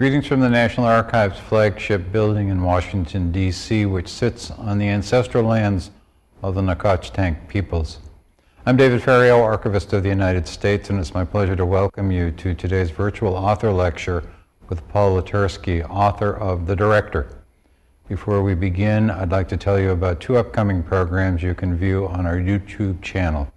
Greetings from the National Archives flagship building in Washington, D.C., which sits on the ancestral lands of the Nacotchtank peoples. I'm David Ferriero, Archivist of the United States, and it's my pleasure to welcome you to today's virtual author lecture with Paul Letersky, author of The Director. Before we begin, I'd like to tell you about two upcoming programs you can view on our YouTube channel.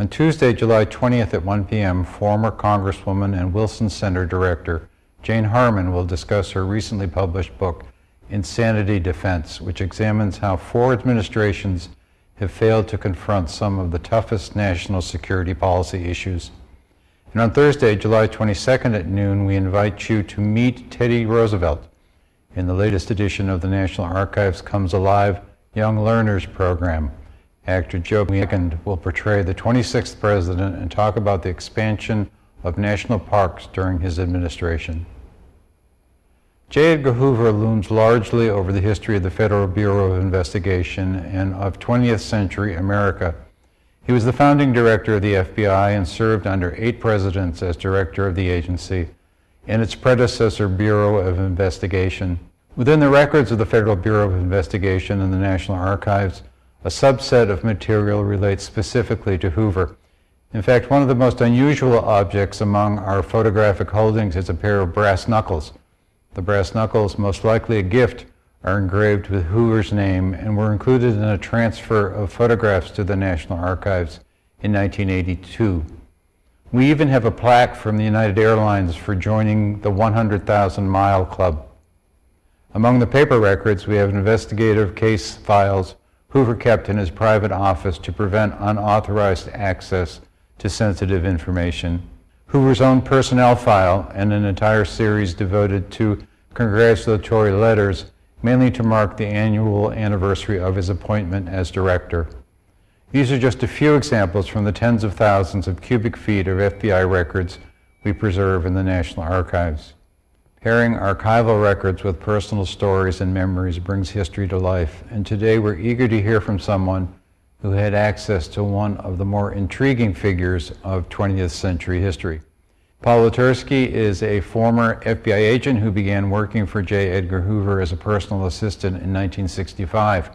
On Tuesday, July 20th at 1 p.m., former Congresswoman and Wilson Center Director Jane Harman will discuss her recently published book, Insanity Defense, which examines how four administrations have failed to confront some of the toughest national security policy issues. And on Thursday, July 22nd at noon, we invite you to meet Teddy Roosevelt in the latest edition of the National Archives Comes Alive Young Learners Program. Actor Joe Wiegand will portray the 26th president and talk about the expansion of national parks during his administration. J. Edgar Hoover looms largely over the history of the Federal Bureau of Investigation and of 20th century America. He was the founding director of the FBI and served under eight presidents as director of the agency and its predecessor Bureau of Investigation. Within the records of the Federal Bureau of Investigation and the National Archives, a subset of material relates specifically to Hoover. In fact, one of the most unusual objects among our photographic holdings is a pair of brass knuckles the brass knuckles, most likely a gift, are engraved with Hoover's name and were included in a transfer of photographs to the National Archives in 1982. We even have a plaque from the United Airlines for joining the 100,000 Mile Club. Among the paper records, we have investigative case files Hoover kept in his private office to prevent unauthorized access to sensitive information. Hoover's own personnel file and an entire series devoted to congratulatory letters, mainly to mark the annual anniversary of his appointment as director. These are just a few examples from the tens of thousands of cubic feet of FBI records we preserve in the National Archives. Pairing archival records with personal stories and memories brings history to life, and today we're eager to hear from someone who had access to one of the more intriguing figures of 20th century history. Paul Letersky is a former FBI agent who began working for J. Edgar Hoover as a personal assistant in 1965.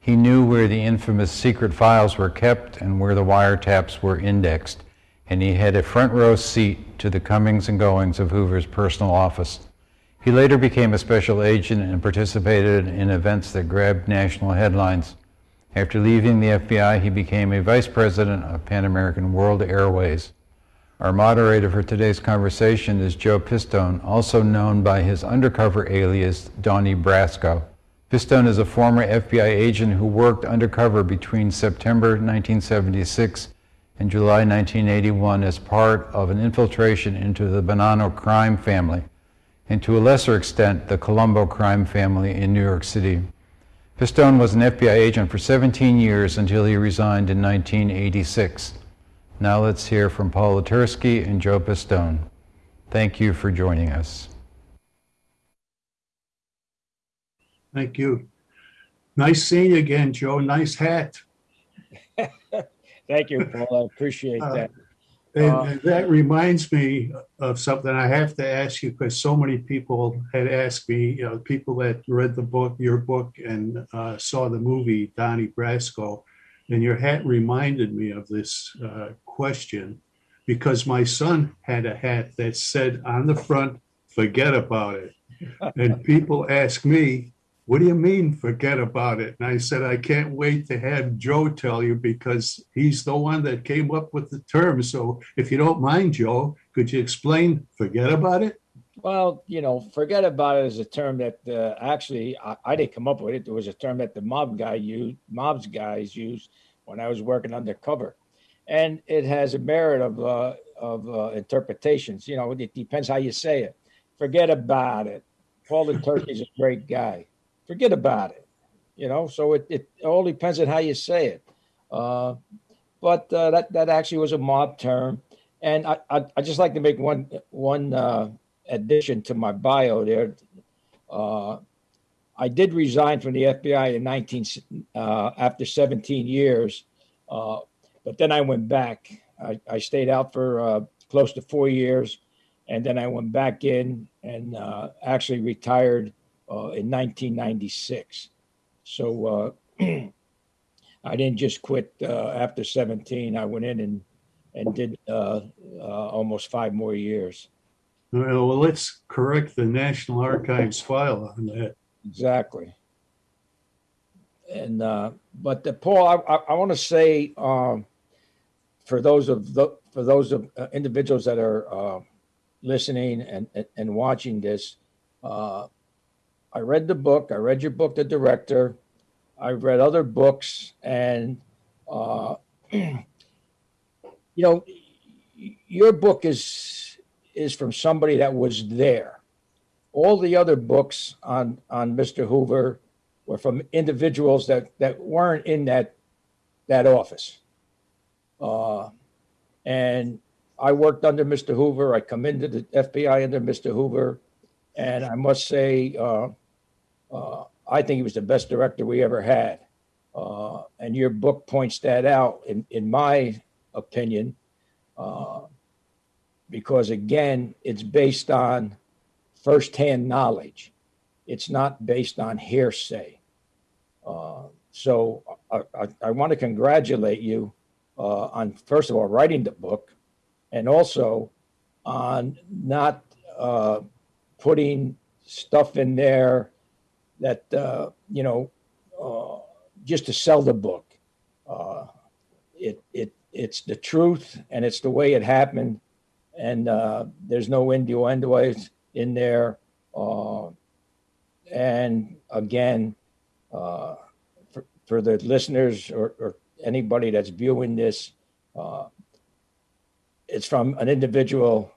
He knew where the infamous secret files were kept and where the wiretaps were indexed, and he had a front row seat to the comings and goings of Hoover's personal office. He later became a special agent and participated in events that grabbed national headlines. After leaving the FBI, he became a vice president of Pan American World Airways. Our moderator for today's conversation is Joe Pistone, also known by his undercover alias, Donnie Brasco. Pistone is a former FBI agent who worked undercover between September 1976 and July 1981 as part of an infiltration into the Bonanno crime family, and to a lesser extent, the Colombo crime family in New York City. Pistone was an FBI agent for 17 years until he resigned in 1986. Now let's hear from Paul Letersky and Joe Pistone. Thank you for joining us. Thank you. Nice seeing you again, Joe. Nice hat. Thank you, Paul. I appreciate Uh, that. And, Uh, that reminds me of something I have to ask you because so many people had asked me, you know, people that read the book, your book, and uh, saw the movie Donnie Brasco, and your hat reminded me of this uh, question because my son had a hat that said on the front, "Forget about it," and people ask me, what do you mean forget about it? And I said, I can't wait to have Joe tell you because he's the one that came up with the term. So if you don't mind, Joe, could you explain forget about it? Well, you know, forget about it is a term that uh, actually I, I didn't come up with it. It was a term that the mob guy used, mobs guys used when I was working undercover, and it has a merit of uh, of uh, interpretations. You know, it depends how you say it. Forget about it. Paul Letersky's a great guy. Forget about it. You know, so it, it all depends on how you say it. Uh, but uh, that that actually was a mob term, and I I I just like to make one one uh, addition to my bio there. Uh, I did resign from the FBI in 19 uh, after 17 years, uh, but then I went back. I, I stayed out for uh, close to four years, and then I went back in and uh, actually retired uh, in 1996. So uh, I didn't just quit uh, after 17. I went in and and did uh, uh, almost five more years. Well, well, let's correct the National Archives file on that. Exactly. And uh, but the, Paul, I, I, I want to say um, for those of the for those of uh, individuals that are uh, listening and, and and watching this, uh, I read the book. I read your book, The Director. I've read other books, and uh, you know, your book is is from somebody that was there all the other books on on Mr. Hoover were from individuals that that weren't in that that office. Uh, and I worked under Mr. Hoover. I come into the FBI under Mr. Hoover, and I must say, uh, uh, I think he was the best director we ever had. Uh, and your book points that out, in in my opinion, uh, because again, it's based on firsthand knowledge. It's not based on hearsay. Uh, so I, I, I want to congratulate you uh, on, first of all, writing the book and also on not uh, putting stuff in there that, uh, you know, uh, just to sell the book. Uh, it, it, it's the truth and it's the way it happened. And uh, there's no innuendos in there. And again, for, for the listeners or, or anybody that's viewing this, uh, it's from an individual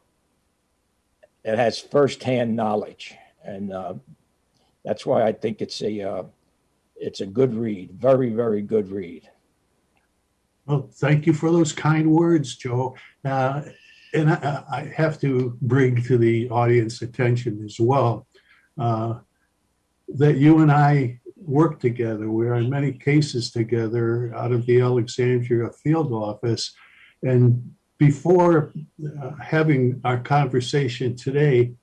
that has firsthand knowledge, and uh, that's why I think it's a uh, it's a good read, very very good read. Well, thank you for those kind words, Joe. Uh, and I, I have to bring to the audience attention as well uh, that you and I work together. We're in many cases together out of the Alexandria field office. And before uh, having our conversation today,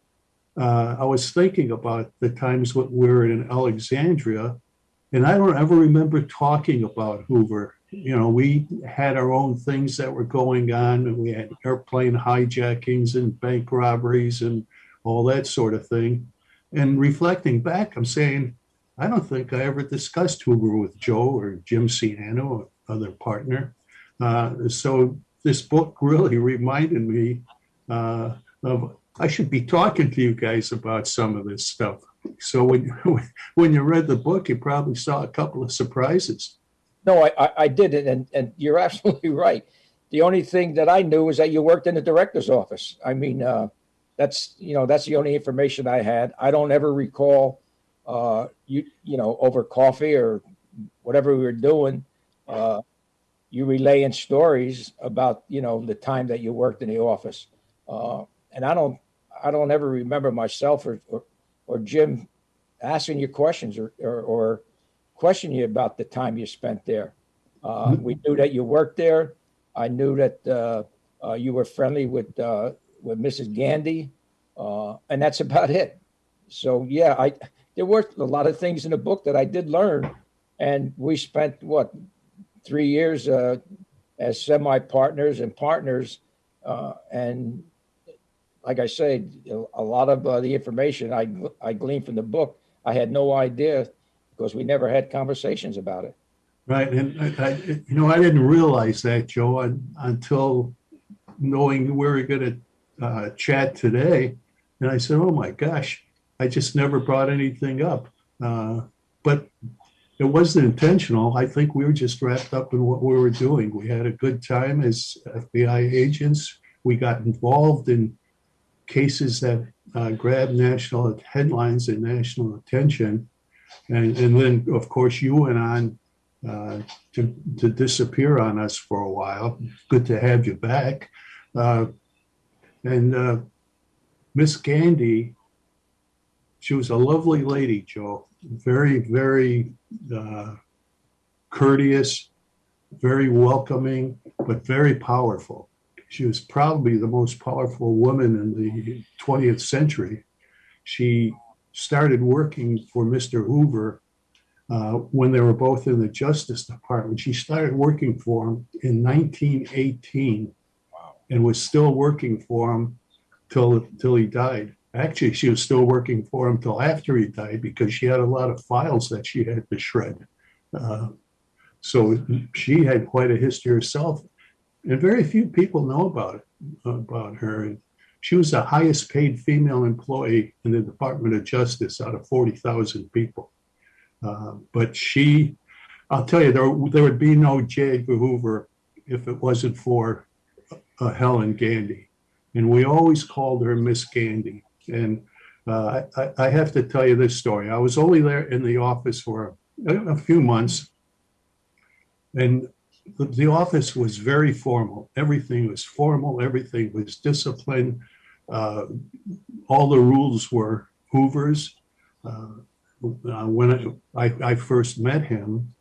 uh, I was thinking about the times when we were in Alexandria, and I don't ever remember talking about Hoover you know, we had our own things that were going on. and We had airplane hijackings and bank robberies and all that sort of thing. And reflecting back, I'm saying, I don't think I ever discussed Hoover with Joe or Jim Ciano or other partner. Uh, so this book really reminded me uh, of I should be talking to you guys about some of this stuff. So when when you read the book, you probably saw a couple of surprises. No, I, I, didn't, and, and you're absolutely right. The only thing that I knew was that you worked in the director's office. I mean, uh, that's you know that's the only information I had. I don't ever recall uh, you you know over coffee or whatever we were doing, uh, you relaying stories about you know the time that you worked in the office. Uh, and I don't I don't ever remember myself or or, or Jim asking you questions or, or or question you about the time you spent there. Uh, we knew that you worked there. I knew that uh, uh, you were friendly with uh, with Mrs. Gandy, uh, and that's about it. So yeah, I there were a lot of things in the book that I did learn, and we spent what three years uh, as semi partners and partners, uh, and like I say, a lot of uh, the information I I gleaned from the book, I had no idea because we never had conversations about it. Right, and I, you know, I didn't realize that, Joe, un- until knowing we were going to uh, chat today, and I said, "Oh my gosh, I just never brought anything up." Uh, but it wasn't intentional. I think we were just wrapped up in what we were doing. We had a good time as FBI agents. We got involved in cases that uh, grabbed national headlines and national attention. And, and then, of course, you went on uh, to, to disappear on us for a while. Good to have you back. Uh, and uh, Miss Gandy, she was a lovely lady, Joe. Very, very uh, courteous, very welcoming, but very powerful. she was probably the most powerful woman in the 20th century. She started working for Mr. Hoover uh, when they were both in the Justice Department. She started working for him in 1918 Wow. and was still working for him till till he died. Actually, she was still working for him till after he died because she had a lot of files that she had to shred. Uh, so she had quite a history herself, and very few people know about it about her. She was the highest paid female employee in the Department of Justice out of forty thousand people. Uh, but she, I'll tell you, there there would be no J. Edgar Hoover if it wasn't for uh, Helen Gandy, and we always called her Miss Gandy. And uh, I, I have to tell you this story. I was only there in the office for a, a few months, and the, office was very formal. Everything was formal. Everything was disciplined. Uh, all the rules were Hoover's. Uh, uh, when I, I, I first met him,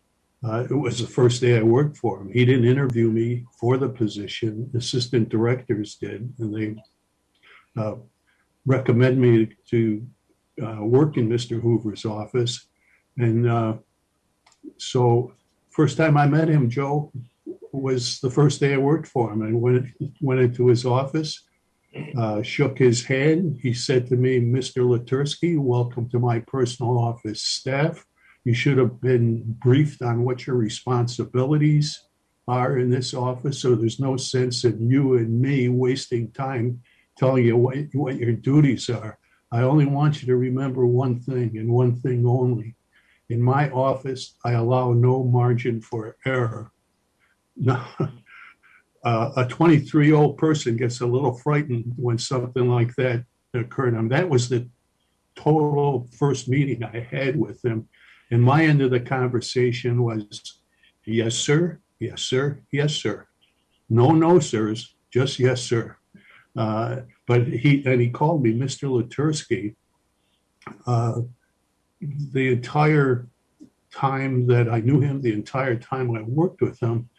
uh, it was the first day I worked for him. He didn't interview me for the position. Assistant directors did, and they uh, recommend me to uh, work in Mr. Hoover's office. And uh, so, first time I met him, Joe, was the first day I worked for him. I went went into his office, uh, shook his hand. He said to me, "Mr. Letersky, welcome to my personal office staff." You should have been briefed on what your responsibilities are in this office. So there's no sense in you and me wasting time telling you what, what your duties are. I only want you to remember one thing and one thing only. In my office, I allow no margin for error. Now, uh, a 23 year old person gets a little frightened when something like that occurred. And that was the total first meeting I had with him. And my end of the conversation was, yes, sir, yes, sir, yes, sir. No, no, sirs, just yes, sir. Uh, but he, and he called me Mr. Letersky. Uh, the entire time that I knew him, the entire time I worked with him,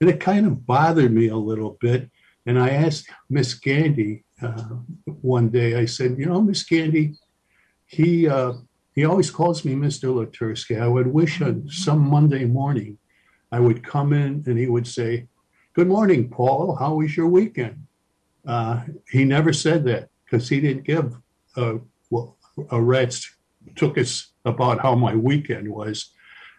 and it kind of bothered me a little bit. And I asked Miss Gandy uh, one day, I said, you know, Miss Gandy, he, uh, he always calls me Mr. Letersky. I would wish on some Monday morning I would come in and he would say, Good morning, Paul. How was your weekend? Uh, he never said that because he didn't give a, a rat's took us about how my weekend was.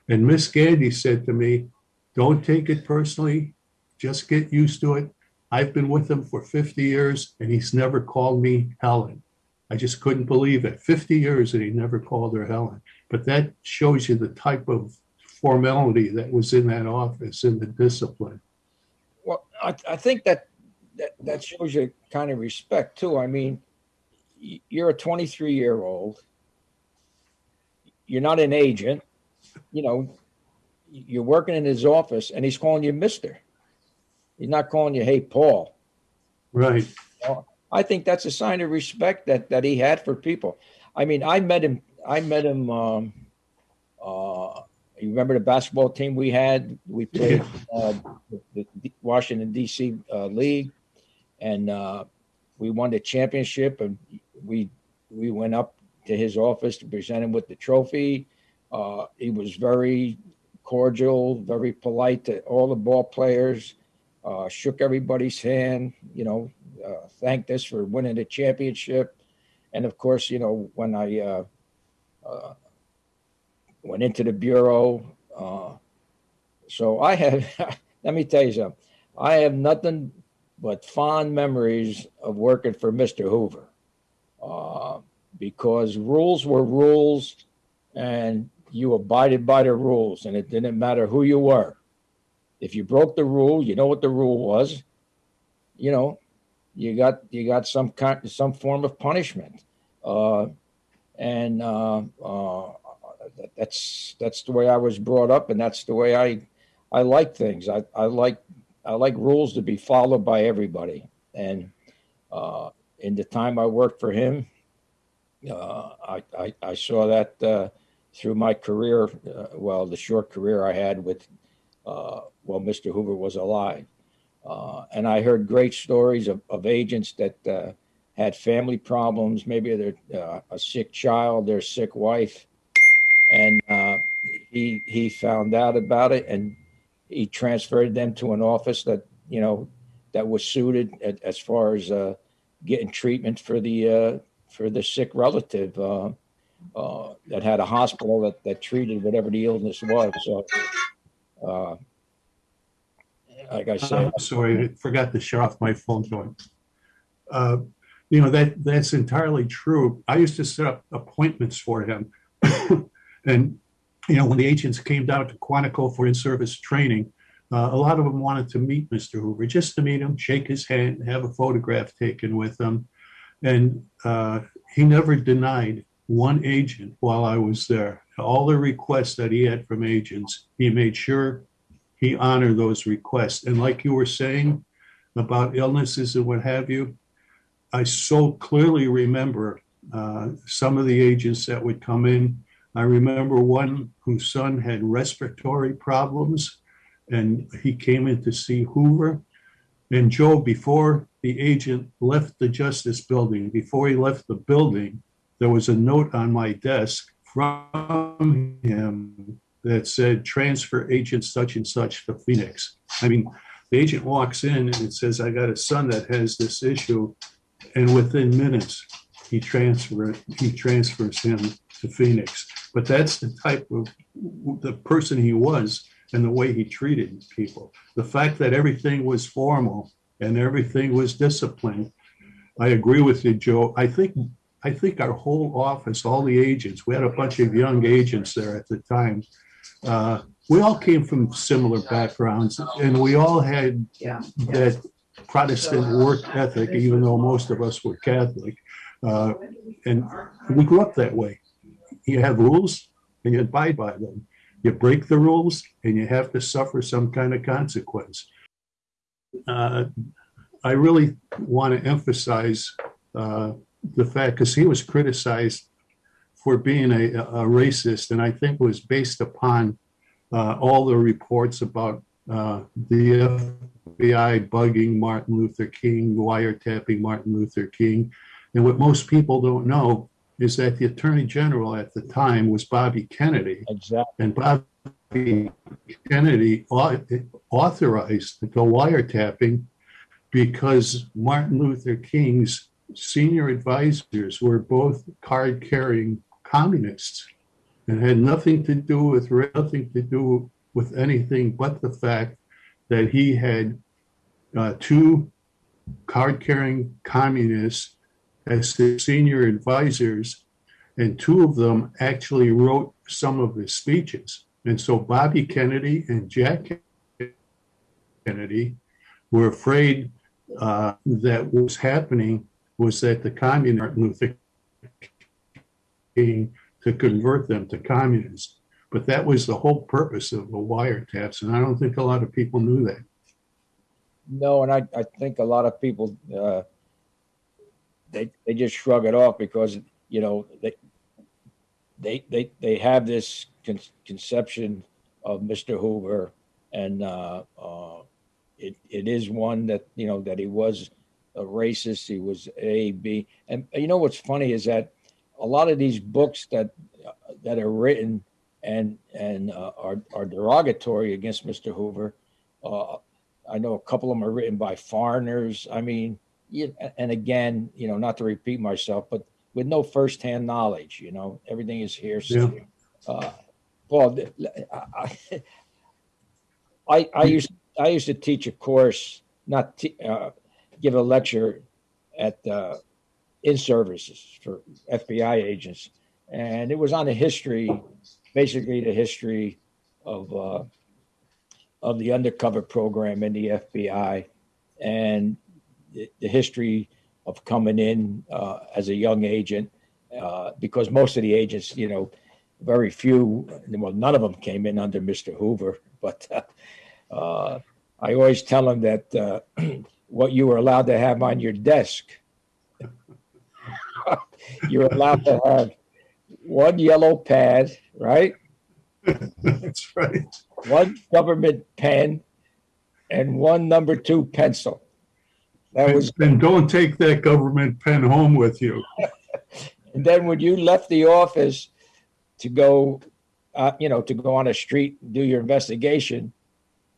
And Miss Gandy said to me, Don't take it personally, just get used to it. I've been with him for 50 years and he's never called me Helen. I just couldn't believe it. 50 years and he never called her Helen. But that shows you the type of formality that was in that office and the discipline. Well, I, I think that, that that shows you kind of respect too. I mean, you're a 23 year old. You're not an agent. You know, you're working in his office, and he's calling you Mister. He's not calling you, "Hey, Paul." Right. I think that's a sign of respect that that he had for people. I mean, I met him. I met him. Um, uh, you remember the basketball team we had? We played uh, the, the Washington D.C. Uh, league, and uh, we won the championship. And we we went up to his office to present him with the trophy. Uh, he was very cordial, very polite to all the ball players. Uh, shook everybody's hand. You know, uh, thanked us for winning the championship. And of course, you know, when I uh, uh, went into the bureau, so I have, let me tell you something, I have nothing but fond memories of working for Mr. Hoover uh, because rules were rules and you abided by the rules and it didn't matter who you were. If you broke the rule, you know what the rule was. You know, you got you got some kind some form of punishment uh, and uh, uh, that's that's the way I was brought up, and that's the way I I like things. I, I like I like rules to be followed by everybody. And uh, in the time I worked for him, uh, I, I I saw that uh, through my career. Uh, well, the short career I had with uh, while Mr. Hoover was alive. Uh, and I heard great stories of, of agents that had family problems, maybe their uh, a sick child, their sick wife, and he he found out about it and he transferred them to an office that you know that was suited at, as far as uh, getting treatment for the uh, for the sick relative uh, uh, that had a hospital that, that treated whatever the illness was. So, uh, like I said, I'm sorry, I forgot to shut off my phone going. Uh, You know, that, that's entirely true. I used to set up appointments for him. And, you know, when the agents came down to Quantico for in-service training, uh, a lot of them wanted to meet Mr. Hoover, just to meet him, shake his hand, have a photograph taken with him. And uh, he never denied one agent while I was there. All the requests that he had from agents, he made sure he honored those requests. And like you were saying about illnesses and what have you, I so clearly remember uh, some of the agents that would come in. I remember one whose son had respiratory problems and he came in to see Hoover. And Joe, before the agent left the Justice Building, before he left the building, there was a note on my desk from him that said, transfer agent such and such to Phoenix. I mean, the agent walks in and it says, I got a son that has this issue. And within minutes, he transfer, he transfers him to Phoenix. But that's the type of, the person he was and the way he treated people. The fact that everything was formal and everything was disciplined. I agree with you, Joe. I think, I think our whole office, all the agents, we had a bunch of young agents there at the time. Uh, We all came from similar backgrounds and we all had Yeah. that Protestant work ethic, even though most of us were Catholic. Uh, And we grew up that way. You have rules and you abide by them. You break the rules and you have to suffer some kind of consequence. Uh, I really want to emphasize uh, the fact, because he was criticized for being a, a racist, and I think was based upon uh, all the reports about uh, the FBI bugging Martin Luther King, wiretapping Martin Luther King. And what most people don't know is that the Attorney General at the time was Bobby Kennedy. exactly. And Bobby Kennedy authorized the wiretapping because Martin Luther King's senior advisors were both card-carrying communists and had nothing to do with, nothing to do with anything but the fact that he had uh, two card-carrying communists as his senior advisors, and two of them actually wrote some of his speeches. And so Bobby Kennedy and Jack Kennedy were afraid uh, that what was happening was that the communist Martin Luther King to convert them to communists. But that was the whole purpose of the wiretaps, and I don't think a lot of people knew that. No, and I, I think a lot of people uh, they they just shrug it off because you know they they they they have this con- conception of Mr. Hoover, and uh, uh, it it is one that you know that he was a racist. He was A B, and you know what's funny is that a lot of these books that that are written and and uh, are are derogatory against Mr. Hoover. Uh, I know a couple of them are written by foreigners. I mean, yeah, and again, you know, not to repeat myself, but with no firsthand knowledge, you know, everything is hearsay. Uh, Paul, I, I, I used I used to teach a course, not te- uh, give a lecture at uh, in services for FBI agents, and it was on the history, basically the history of uh, of the undercover program in the FBI, and the, history of coming in uh, as a young agent, uh, because most of the agents, you know, very few, well, none of them came in under Mr. Hoover, but uh, I always tell them that uh, what you were allowed to have on your desk, you're allowed to have one yellow pad, right? That's right. One government pen and one number two pencil. That was, And don't take that government pen home with you. and then when you left the office to go, uh, you know, to go on a street, and do your investigation,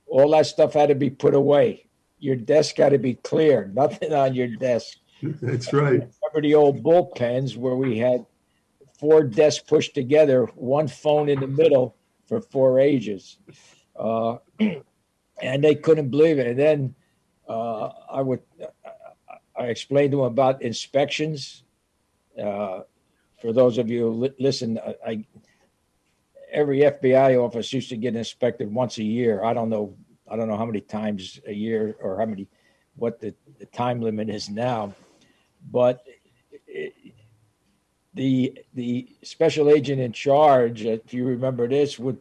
all that stuff had to be put away. Your desk had to be clear, nothing on your desk. That's right. Remember the old bullpens where we had four desks pushed together, one phone in the middle for four ages. Uh, and they couldn't believe it. And then uh, I would, I explained to them about inspections. Uh, for those of you who li- listen, I, I every FBI office used to get inspected once a year. I don't know, I don't know how many times a year or how many, what the, the time limit is now, but it, the the special agent in charge, if you remember this, would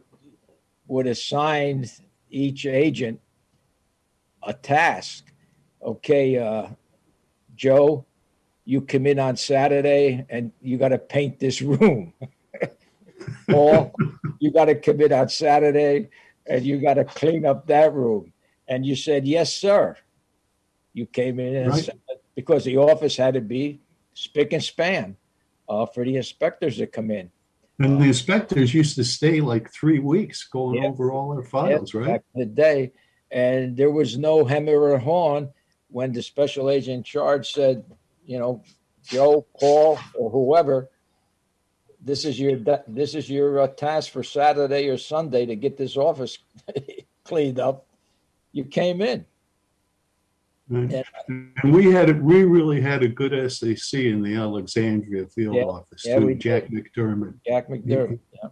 would assign each agent a task. Okay, uh, Joe, you come in on Saturday and you got to paint this room. Paul, you got to come in on Saturday and you got to clean up that room. And you said, yes, sir. You came in and Right. said, because the office had to be spick and span uh, for the inspectors to come in. And the inspectors used to stay like three weeks going Yeah. over all their files, Yeah, right? Back in the day, and there was no hem or horn when the special agent in charge said, you know, Joe, Paul, or whoever, this is your this is your uh, task for Saturday or Sunday to get this office cleaned up. You came in. Right. Yeah. And we had, we really had a good SAC in the Alexandria field Yeah. office Yeah, too, Jack McDermott. Jack McDermott. Yeah.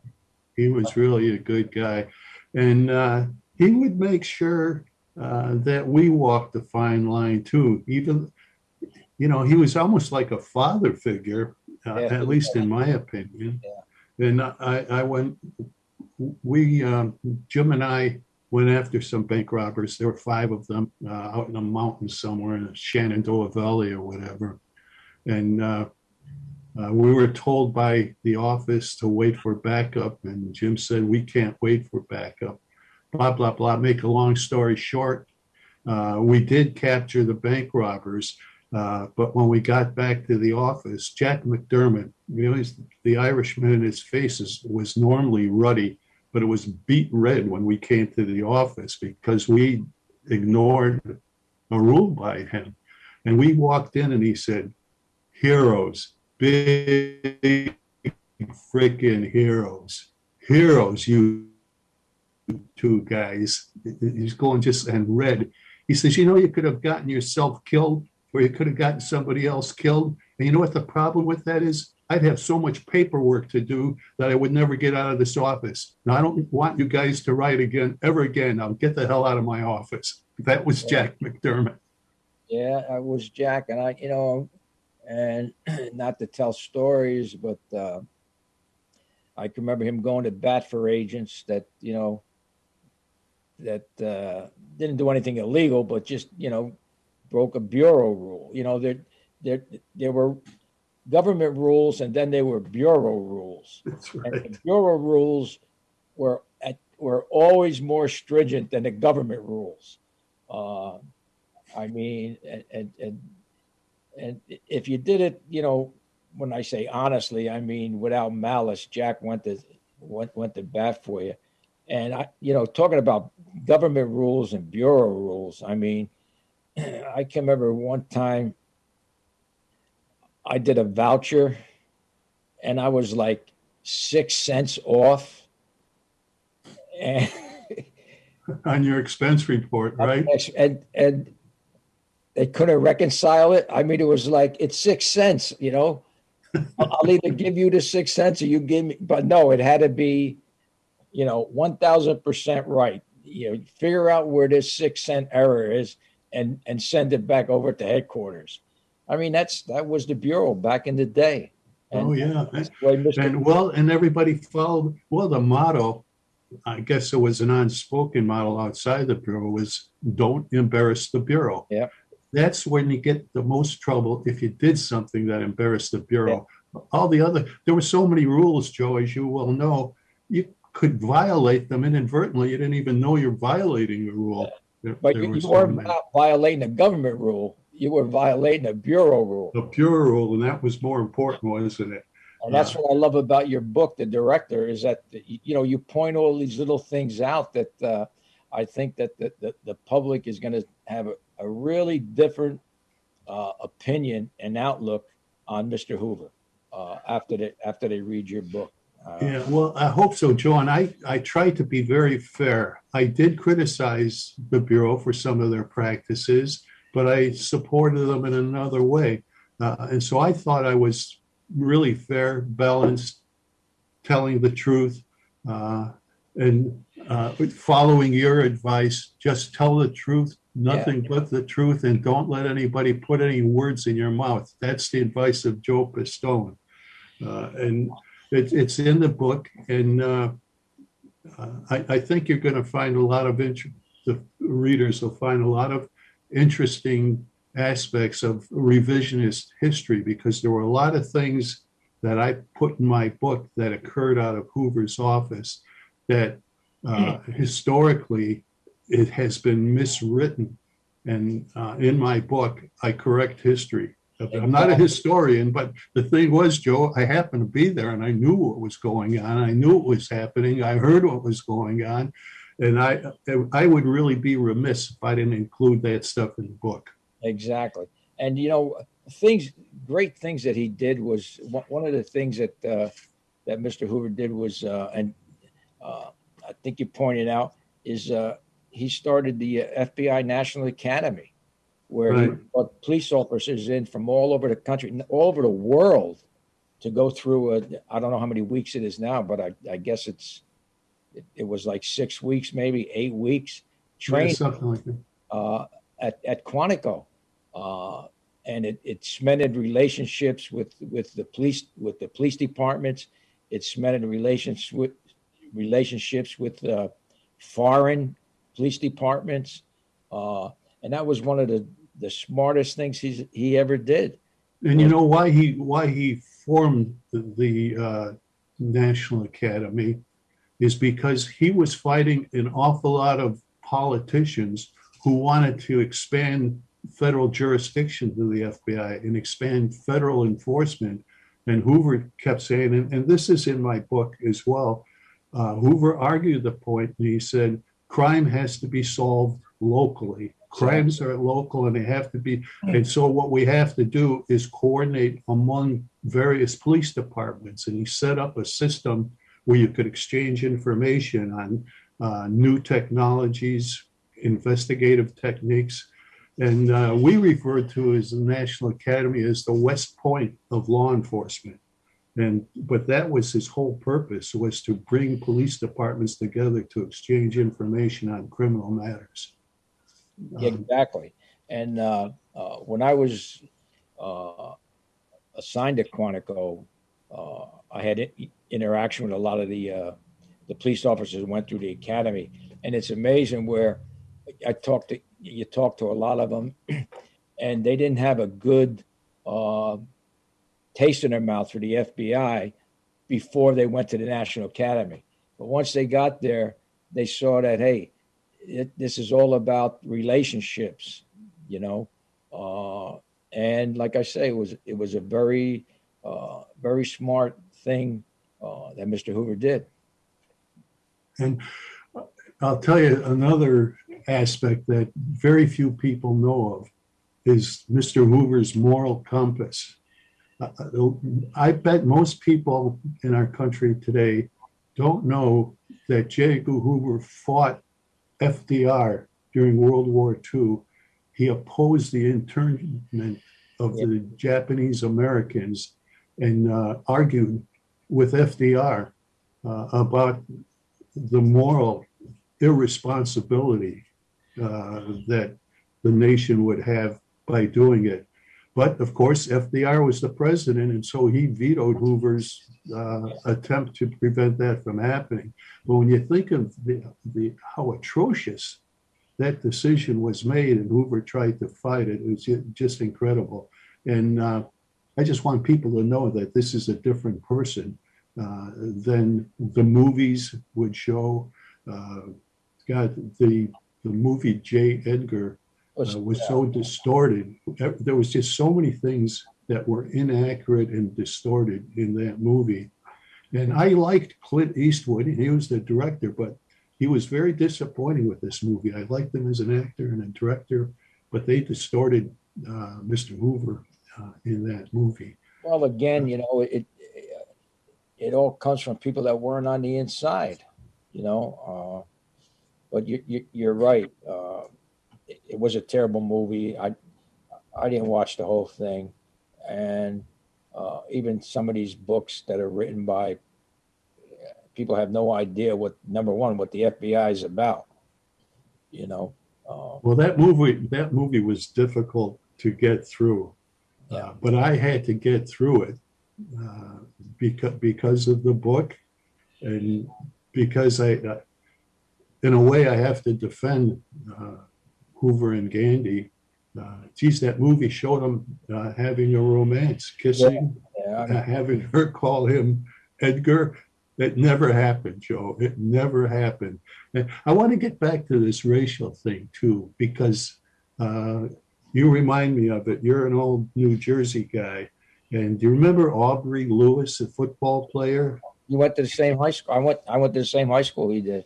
He was really a good guy. And uh, he would make sure uh, that we walked the fine line too. Even, you know, he was almost like a father figure, uh, Yeah, at least in my opinion. And I, I went, we, um, Jim and I went after some bank robbers. There were five of them uh, out in the mountains somewhere in the Shenandoah Valley or whatever. And uh, uh, we were told by the office to wait for backup, and Jim said, we can't wait for backup. Blah, blah, blah. Make a long story short, uh, we did capture the bank robbers, uh, but when we got back to the office, Jack McDermott, you know, he's, the Irishman in his face was normally ruddy, but it was beet red when we came to the office because we ignored a rule by him. And we walked in and he said, heroes, big freaking heroes, heroes, you two guys. He's going just and red. He says, you know, you could have gotten yourself killed or you could have gotten somebody else killed. And you know what the problem with that is? I'd have so much paperwork to do that I would never get out of this office. Now, I don't want you guys to write again, ever again. I'll get the hell out of my office. That was Jack McDermott. Yeah, I was Jack, and I, you know, and not to tell stories, but uh, I can remember him going to bat for agents that, you know, that uh, didn't do anything illegal, but just, you know, broke a bureau rule. You know, there, there, there were government rules, and then there were bureau rules. That's And right. the bureau rules were at, were always more stringent than the government rules. Uh, I mean, and, and and and if you did it, you know, when I say honestly, I mean without malice. Jack went to went went to bat for you, and I, you know, talking about government rules and bureau rules. I mean, I can remember one time I did a voucher, and I was like six cents off. And, On your expense report, right? and and they couldn't reconcile it. I mean, it was like it's six cents, you know. I'll I'll either give you the six cents or you give me, but no, it had to be, you know, one thousand percent right. You know, figure out where this six cent error is and and send it back over to headquarters. I mean, that's that was the bureau back in the day. Oh, yeah. that's. And well, and everybody followed, well, the motto, I guess it was an unspoken model outside the Bureau was don't embarrass the Bureau. Yep. That's when you get the most trouble if you did something that embarrassed the Bureau. All the other, there were so many rules, Joe, as you well know, you could violate them inadvertently. You didn't even know you're violating a rule. There- But there you, were you so weren't violating a government rule. You were violating a bureau rule. The bureau rule, and that was more important, wasn't it? And that's what I love about your book, The Director, is that, you know, you point all these little things out that uh, I think that the, the, the public is going to have a, a really different uh, opinion and outlook on Mr. Hoover uh, after they, after they read your book. Uh, Yeah, well, I hope so, John. I, I tried to be very fair. I did criticize the Bureau for some of their practices, but I supported them in another way. Uh, and so I thought I was really fair, balanced, telling the truth, uh, and uh, following your advice. Just tell the truth, nothing but the truth, and don't let anybody put any words in your mouth. That's the advice of Joe Pistone. Uh, and it, it's in the book, and uh, uh, I, I think you're going to find a lot of interest. The readers will find a lot of interesting aspects of revisionist history because there were a lot of things that I put in my book that occurred out of Hoover's office that uh, historically it has been miswritten. And uh, in my book, I correct history. I'm not a historian, but the thing was, Joe, I happened to be there and I knew what was going on. I knew what was happening. I heard what was going on. And I, I would really be remiss if I didn't include that stuff in the book. Exactly. And you know, things, great things that he did was one of the things that uh, that Mr. Hoover did was, uh, and uh, I think you pointed out, is uh, he started the FBI National Academy, where he brought police officers in from all over the country, all over the world, to go through. A, I don't know how many weeks it is now, but I, I guess it's it, it was like six weeks, maybe eight weeks, Yeah, training Something like that. uh, at, at Quantico. Uh, and it, it cemented relationships with, with the police, with the police departments. It cemented relations with, relationships with, uh, foreign police departments. Uh, and that was one of the, the smartest things he's, he ever did. And you know why he why he formed the, uh, National Academy is because he was fighting an awful lot of politicians who wanted to expand federal jurisdiction to the FBI and expand federal enforcement. And Hoover kept saying, and, and this is in my book as well. Uh, Hoover argued the point, and he said, crime has to be solved locally. Crimes are local and they have to be and so what we have to do is coordinate among various police departments. And he set up a system where you could exchange information on uh, new technologies, investigative techniques. And uh, we refer to as the National Academy as the West Point of law enforcement. And but that was his whole purpose was to bring police departments together to exchange information on criminal matters. Um, exactly. And uh, uh, when I was uh, assigned to Quantico, uh, I had interaction with a lot of the uh, the police officers who went through the academy, and it's amazing where I talked to you talk to a lot of them, and they didn't have a good uh, taste in their mouth for the FBI before they went to the National Academy. But once they got there, they saw that hey, it, this is all about relationships, you know. Uh, and like I say, it was it was a very uh, very smart thing uh, that Mr. Hoover did. And I'll tell you another aspect that very few people know of is Mr. Hoover's moral compass. Uh, I bet most people in our country today don't know that J. Edgar Hoover fought FDR during World War II. He opposed the internment of the Japanese Americans and uh, argued with FDR uh, about the moral irresponsibility uh, that the nation would have by doing it. But of course, FDR was the president, and so he vetoed Hoover's uh, attempt to prevent that from happening. But when you think of the, the how atrocious that decision was made, and Hoover tried to fight it, it was just incredible. And uh, I just want people to know that this is a different person uh, than the movies would show. Uh, God, the the movie J. Edgar uh, was so distorted. There was just so many things that were inaccurate and distorted in that movie. And I liked Clint Eastwood. He was the director, but he was very disappointing with this movie. I liked him as an actor and a director, but they distorted uh, Mr. Hoover uh, in that movie. Well, again, you know, it it all comes from people that weren't on the inside, you know. Uh, but you, you you're right. Uh, it, it was a terrible movie. I I didn't watch the whole thing, and uh, even some of these books that are written by people have no idea what number one what the FBI is about. You know. Uh, Well, that movie, that movie was difficult to get through. Yeah. Uh, But I had to get through it uh, because, because of the book and because I, uh, in a way, I have to defend uh, Hoover and Gandy. Uh, Geez, that movie showed them uh, having a romance, kissing, yeah, uh, having her call him Edgar. It never happened, Joe. It never happened. And I want to get back to this racial thing too, because uh, you remind me of it. You're an old New Jersey guy. And do you remember Aubrey Lewis, a football player? you went to the same high school. I went. I went to the same high school he did.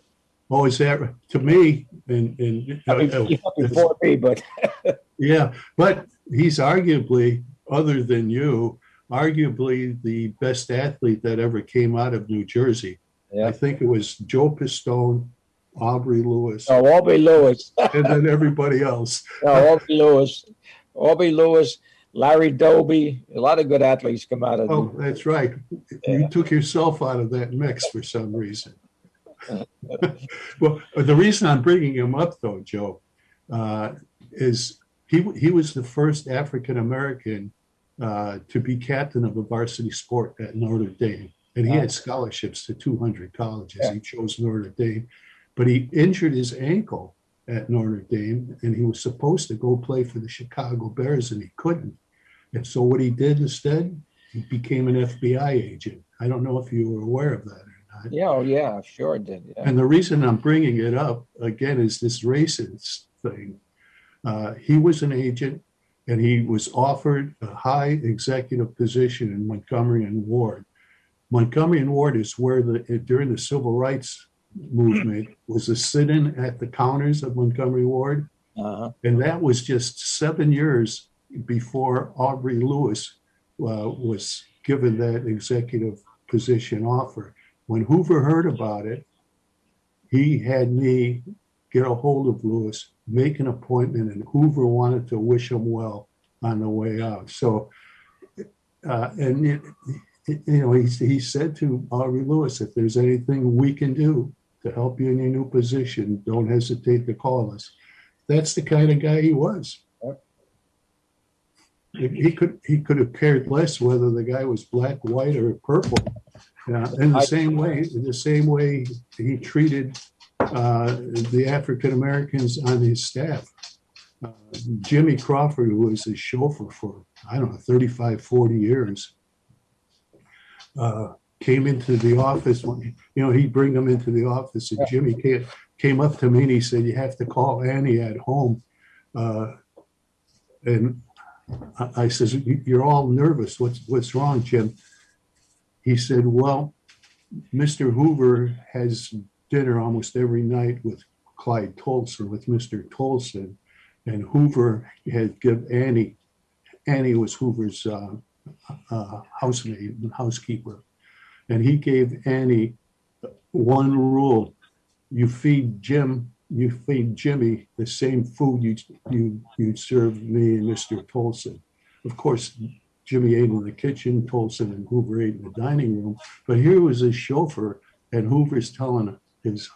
Oh, is that to me? And, and I mean, uh, before me, but Yeah, but he's arguably, other than you, arguably the best athlete that ever came out of New Jersey. yeah. I think it was Joe Pistone, Aubrey Lewis, No, Aubrey Lewis. and then everybody else. No, Aubrey Lewis. Aubrey Lewis, Larry Doby. A lot of good athletes come out of. Oh, that's right. You took yourself out of that mix for some reason. Well, the reason I'm bringing him up though, Joe, uh, is he, he was the first African-American uh, to be captain of a varsity sport at Notre Dame. And he had scholarships to 200 colleges. He chose Notre Dame, but he injured his ankle at Notre Dame and he was supposed to go play for the Chicago Bears and he couldn't. And so what he did instead, he became an FBI agent. I don't know if you were aware of that not. Yeah, oh, yeah, sure it did. Yeah. And the reason I'm bringing it up again is this racist thing. Uh, he was an agent and he was offered a high executive position in Montgomery and Ward. Montgomery and Ward is where the during the civil rights movement was a sit-in at the counters of Montgomery Ward. Uh-huh. And that was just seven years before Aubrey Lewis uh, was given that executive position offer. When Hoover heard about it, he had me get a hold of Lewis, make an appointment, and Hoover wanted to wish him well on the way out. So, uh, and it, it- you know, he, he said to Aubrey Lewis, if there's anything we can do to help you in your new position, don't hesitate to call us. That's the kind of guy he was. He he could, he could have cared less whether the guy was black, white, or purple. Yeah, in the same way, in the same way he treated uh, the African Americans on his staff. Uh, Jimmy Crawford, who was his chauffeur for, I don't know, 35, 40 years, uh, came into the office, when- you know, he'd bring them into the office and Jimmy came, came up to me and he said, you have to call Annie at home. Uh, And I, I says, "You- you're all nervous. What's, what's wrong, Jim? He said, well, Mr. Hoover has dinner almost every night with Clyde Tolson, with Mr. Tolson. And Hoover had give Annie, Annie was Hoover's uh, uh, housemaid and housekeeper. And he gave Annie one rule. You feed Jim, you feed Jimmy the same food you, you, you serve me and Mr. Tolson. Of course, Jimmy ate in the kitchen, Tolson and Hoover ate in the dining room. But here was his chauffeur and Hoover's telling his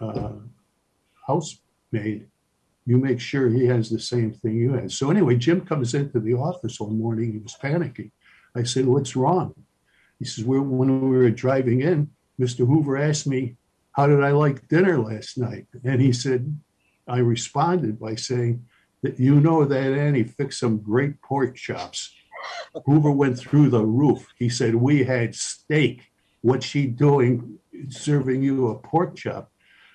uh, housemaid, you make sure he has the same thing you had. So anyway, Jim comes into the office one morning. He was panicking. I said, what's wrong? He says, when we were driving in, Mr. Hoover asked me, how did I like dinner last night? And he said, I responded by saying that you know that Annie fixed some great pork chops. Hoover went through the roof. He said, we had steak. What's she doing serving you a pork chop?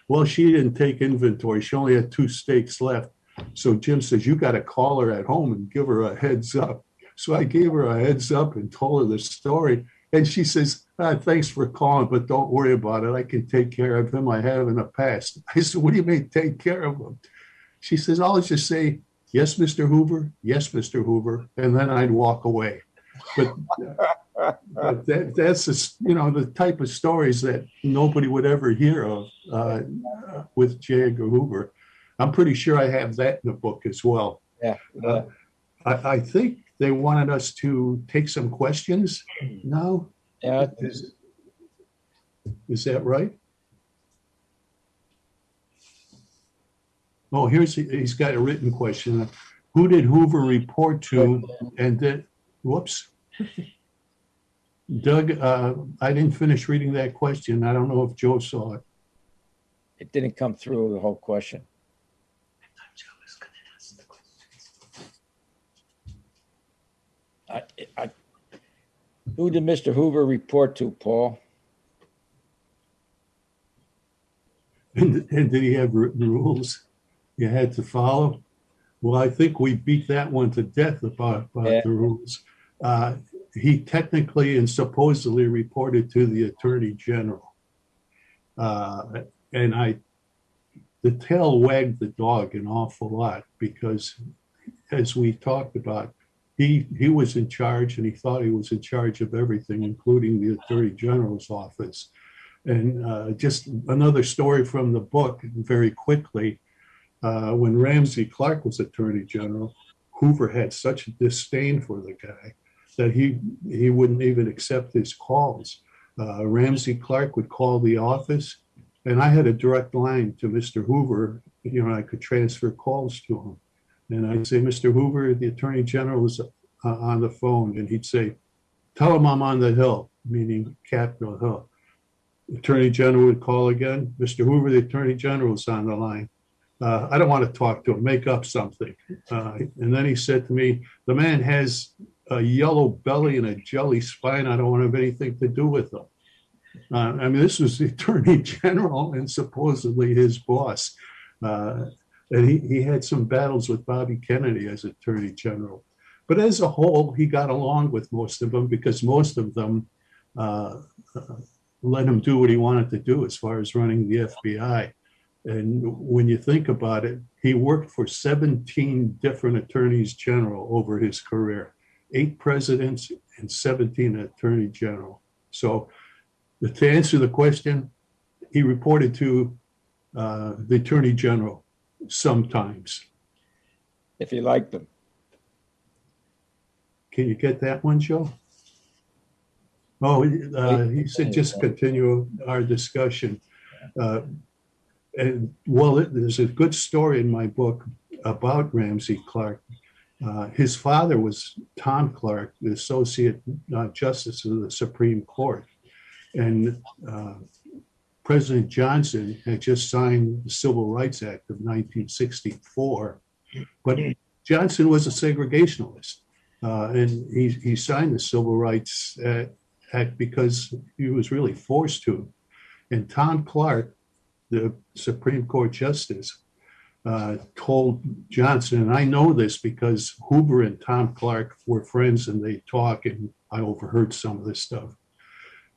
Well, she didn't take inventory. She only had two steaks left. So Jim says, you got to call her at home and give her a heads up. So I gave her a heads up and told her the story. And she says, ah, thanks for calling, but don't worry about it. I can take care of him. I have in the past. I said, what do you mean take care of him? She says, I'll just say, yes, Mr. Hoover. Yes, Mr. Hoover. And then I'd walk away. But, but that, that's, just, you know, the type of stories that nobody would ever hear of uh, with J. Edgar Hoover. I'm pretty sure I have that in the book as well. Yeah. yeah. I, I think they wanted us to take some questions now. Yeah. Is, is that right? Oh, here's, he's got a written question. Who did Hoover report to and then, whoops. Doug, uh, I didn't finish reading that question. I don't know if Joe saw it. It didn't come through the whole question. I, I, who did Mr. Hoover report to, Paul? And, and did he have written rules you had to follow? Well, I think we beat that one to death about, about Yeah. the rules. Uh, he technically and supposedly reported to the Attorney General. Uh, and I, the tail wagged the dog an awful lot because as we talked about, he, he was in charge and he thought he was in charge of everything, including the Attorney General's office. And uh, just another story from the book, very quickly. Uh, when Ramsey Clark was Attorney General, Hoover had such a disdain for the guy that he he wouldn't even accept his calls. Uh, Ramsey Clark would call the office, and I had a direct line to Mr. Hoover. You know, I could transfer calls to him, and I'd say, "Mr. Hoover, the Attorney General is uh, on the phone," and he'd say, "Tell him I'm on the Hill," meaning Capitol Hill. Attorney General would call again. Mr. Hoover, the Attorney General's on the line. Uh, I don't want to talk to him. Make up something. Uh, and then he said to me, "The man has a yellow belly and a jelly spine. I don't want to have anything to do with him." Uh, I mean, this was the Attorney General and supposedly his boss. Uh, and he, he had some battles with Bobby Kennedy as Attorney General. But as a whole, he got along with most of them because most of them uh, uh, let him do what he wanted to do as far as running the FBI. And when you think about it, he worked for 17 different attorneys general over his career, eight presidents and 17 attorney general. So to answer the question, he reported to uh, the attorney general sometimes. If you liked them. Can you get that one, Joe? Oh, uh, he said just continue our discussion. Uh, And well, it- there's a good story in my book about Ramsey Clark. Uh, His father was Tom Clark, the Associate uh, Justice of the Supreme Court. And uh, President Johnson had just signed the Civil Rights Act of 1964. But Johnson was a segregationalist. Uh, and he, he signed the Civil Rights Act because he was really forced to. And Tom Clark, the Supreme Court Justice, uh, told Johnson, and I know this because Hoover and Tom Clark were friends and they talk, and I overheard some of this stuff.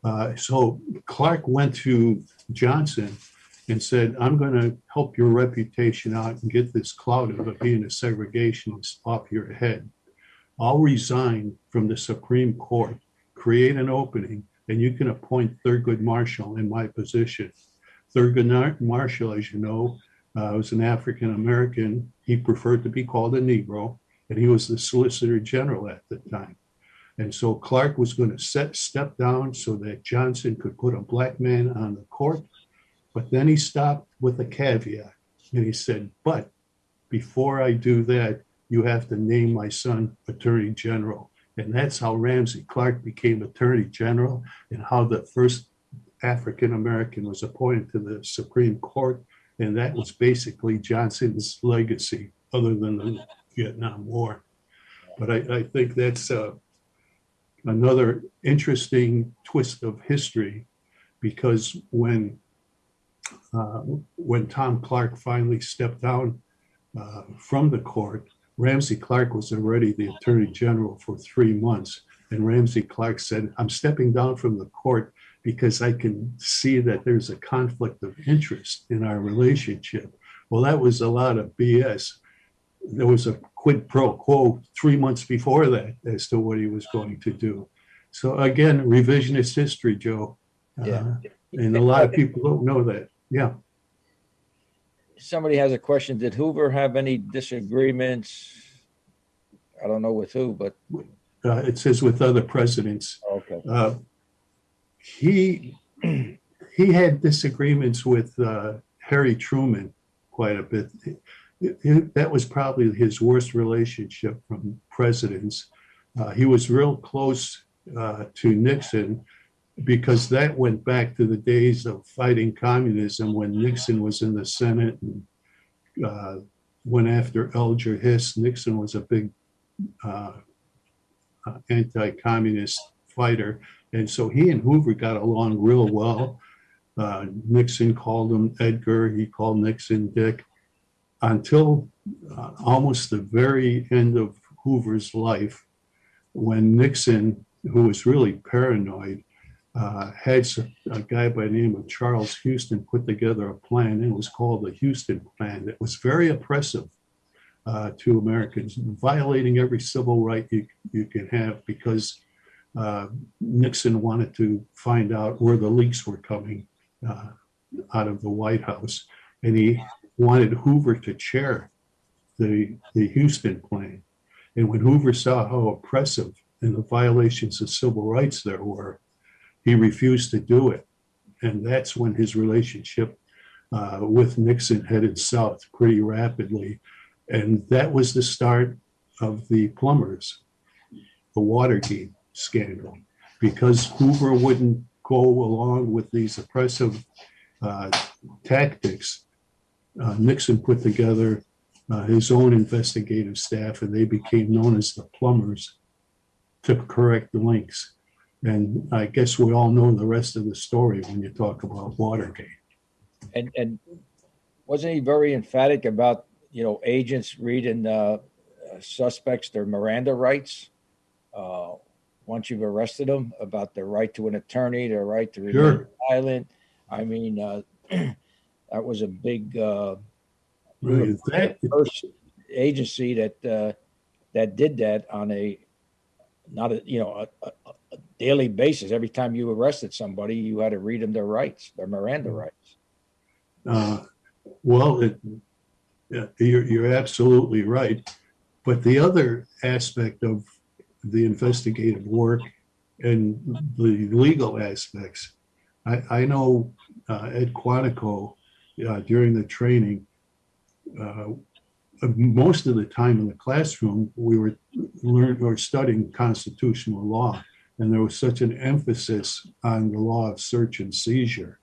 Uh, so Clark went to Johnson and said, I'm going to help your reputation out and get this cloud of being a segregationist off your head. I'll resign from the Supreme Court, create an opening, and you can appoint Thurgood Marshall in my position. Thurgood Marshall, as you know, uh, was an African American. He preferred to be called a Negro, and he was the Solicitor General at the time. And so Clark was going to set step down so that Johnson could put a black man on the court. But then he stopped with a caveat, and he said, "But before I do that, you have to name my son Attorney General." And that's how Ramsey Clark became Attorney General, and how the first African American was appointed to the Supreme Court. And that was basically Johnson's legacy, other than the Vietnam War. But I, I think that's uh, another interesting twist of history because when uh, when Tom Clark finally stepped down uh, from the court, Ramsey Clark was already the Attorney General for three months. And Ramsey Clark said, I'm stepping down from the court because I can see that there's a conflict of interest in our relationship. Well, that was a lot of BS. There was a quid pro quo three months before that as to what he was going to do. So again, revisionist history, Joe. Uh, Yeah. And a lot of people don't know that. Yeah. Somebody has a question. Did Hoover have any disagreements? I don't know with who, but Uh, it says with other presidents. okay. Uh, he he had disagreements with uh, Harry Truman quite a bit. It- it- that was probably his worst relationship from presidents. Uh, he was real close uh, to Nixon because that went back to the days of fighting communism when Nixon was in the Senate and uh, went after Alger Hiss. Nixon was a big uh, uh, anti-communist fighter. And so he and Hoover got along real well. Uh, Nixon called him Edgar, he called Nixon Dick, until uh, almost the very end of Hoover's life, when Nixon, who was really paranoid, uh, had a guy by the name of Charles Huston put together a plan. And it was called the Huston Plan. That was very oppressive uh, to Americans, violating every civil right you, you can have because uh, Nixon wanted to find out where the leaks were coming uh, out of the White House. And he wanted Hoover to chair the, the Huston plan. And when Hoover saw how oppressive and the violations of civil rights there were, he refused to do it. And that's when his relationship uh, with Nixon headed south pretty rapidly. And that was the start of the plumbers, the Watergate scandal, because Hoover wouldn't go along with these oppressive uh, tactics. Uh, Nixon put together uh, his own investigative staff, and they became known as the plumbers to correct the links. And I guess we all know the rest of the story when you talk about Watergate. And, and wasn't he very emphatic about, you know, agents reading, uh, suspects their Miranda rights? Uh, once you've arrested them about their right to an attorney, their right to remain Sure. silent. I mean, uh, that was a big, uh, were that- first agency that, uh, that did that on a, not a, you know, a, a, a daily basis. Every time you arrested somebody, you had to read them their rights, their Miranda rights. Uh, Well, it, yeah, you're, you're absolutely right. But the other aspect of the investigative work and the legal aspects, I, I know uh, Ed Quantico uh, during the training, uh, most of the time in the classroom, we were learning or studying constitutional law. And there was such an emphasis on the law of search and seizure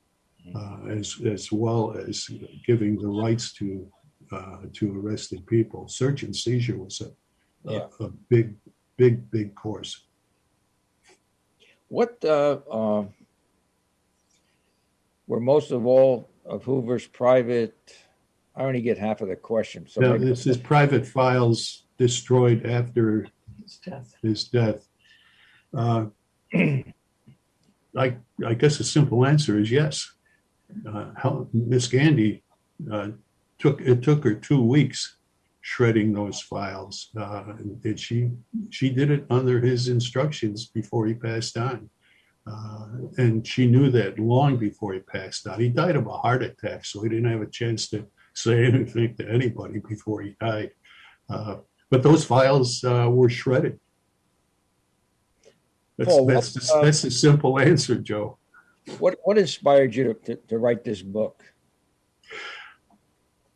uh, as as well as giving the rights to uh, to arrested people. Search and seizure was a, Yeah. a, a big, big, big course. What uh, uh, were most of all of Hoover's private? I only get half of the question. So Now, maybe- this is private files destroyed after his death. Uh, I I guess the simple answer is yes. Uh, how, Miss Gandy uh, took it took her two weeks shredding those files, uh, and she she did it under his instructions before he passed on, uh, and she knew that long before he passed on. He died of a heart attack, so he didn't have a chance to say anything to anybody before he died. Uh, but those files uh, were shredded. That's, Paul, that's, the, uh, that's the simple answer, Joe. what what inspired you to, to, to write this book?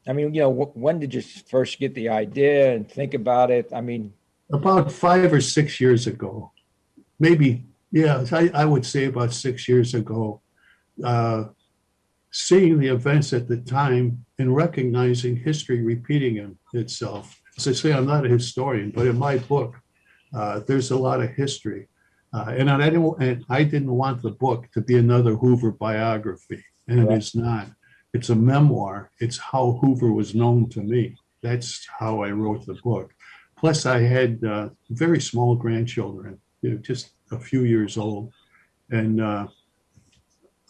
I mean, you know, when did you first get the idea and think about it? I mean, About five or six years ago, maybe, yeah, I, I would say about six years ago, uh, seeing the events at the time and recognizing history repeating itself. As I say, I'm not a historian, but in my book, uh, there's a lot of history. Uh, and I didn't, and I didn't want the book to be another Hoover biography, and it Right. is not. It's a memoir. It's how Hoover was known to me. That's how I wrote the book. Plus, I had uh, very small grandchildren, you know, just a few years old, and uh,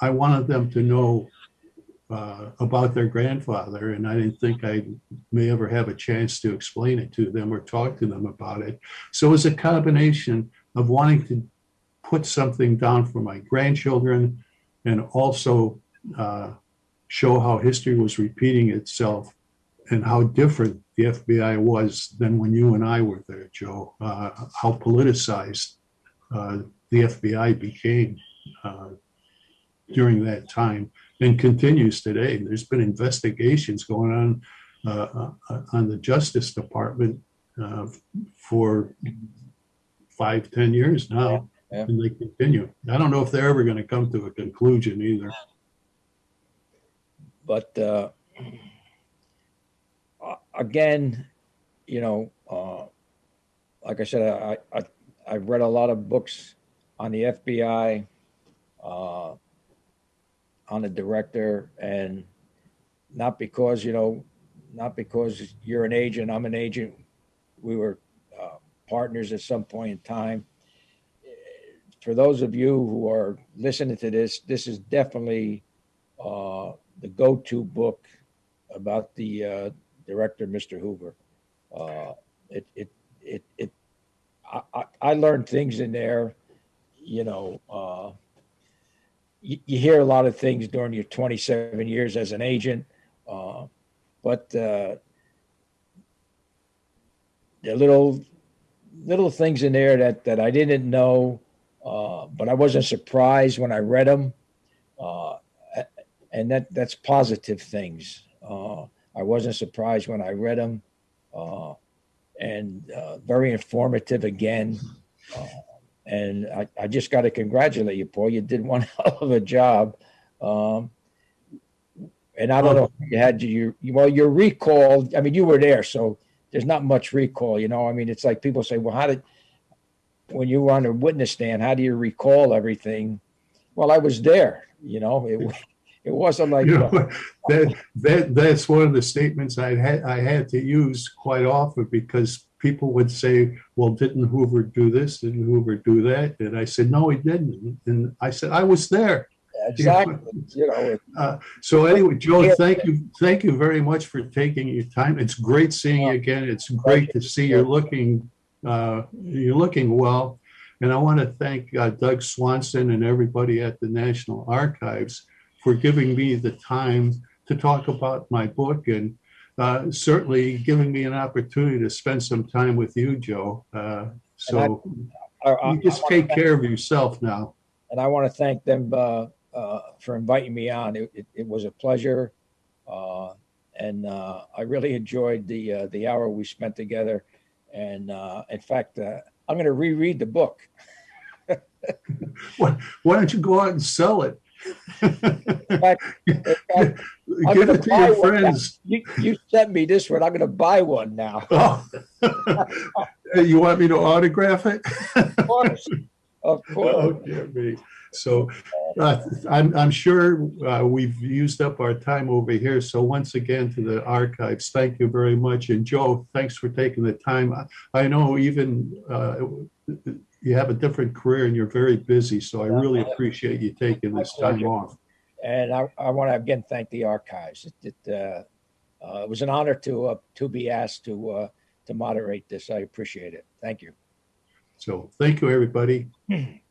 I wanted them to know uh, about their grandfather, and I didn't think I may ever have a chance to explain it to them or talk to them about it. So it was a combination of wanting to put something down for my grandchildren and also uh, show how history was repeating itself and how different the FBI was than when you and I were there, Joe. Uh, how politicized uh, the FBI became uh, during that time and continues today. There's been investigations going on uh, uh, on the Justice Department uh, for five, ten years now, Yeah, yeah. and they continue. I don't know if they're ever going to come to a conclusion either. But uh, again, you know, uh, like I said, I, I I've read a lot of books on the FBI, uh, on the director, and not because you know, not because you're an agent, I'm an agent. We were uh, partners at some point in time. For those of you who are listening to this, this is definitely uh, the go-to book about the uh, director, Mr. Hoover. Uh, it, it, it, it, I, I, learned things in there, you know, uh, you, you hear a lot of things during your 27 years as an agent, uh, but uh, are little, little things in there that, that I didn't know, uh, but I wasn't surprised when I read them. Uh, and that that's positive things. Uh, I wasn't surprised when I read them, uh, and uh, very informative again. Uh, and I, I just got to congratulate you, Paul. You did one hell of a job. Um, and I don't know if you had your well your recall. I mean, you were there, so there's not much recall. You know, I mean, it's like people say, well, how did when you were on a witness stand, how do you recall everything? Well, I was there. You know, it it wasn't like You know, that, that, that's one of the statements I had, I had to use quite often because people would say, well, didn't Hoover do this? Didn't Hoover do that? And I said, no, he didn't. And I said, I was there. exactly. You know, it- So anyway, Joe, thank you, thank you very much for taking your time. It's great seeing you again. It's great to see you're looking, uh, you're looking well. And I want to thank uh, Doug Swanson and everybody at the National Archives for giving me the time to talk about my book and uh, certainly giving me an opportunity to spend some time with you, Joe. Uh, So I- I- you just I wanna take care of yourself now. and I want to thank them uh, uh, for inviting me on. It, it, it was a pleasure, uh, and uh, I really enjoyed the uh, the hour we spent together. And uh, in fact, uh, I'm going to reread the book. Why don't you go out and sell it? Fact, fact, Give it to your friends. you, you sent me this one. I'm going to buy one now. Oh. You want me to autograph it? Of course, of course. Oh, dear me. So uh, I'm, I'm sure uh, we've used up our time over here. So once again to the archives, thank you very much. And Joe, thanks for taking the time. I- I know even uh, you have a different career and you're very busy, so I really appreciate you taking this time off. And I, I want to again thank the archives. It, it, uh, uh, it was an honor to uh, to be asked to uh, to moderate this. I appreciate it. Thank you. So thank you, everybody.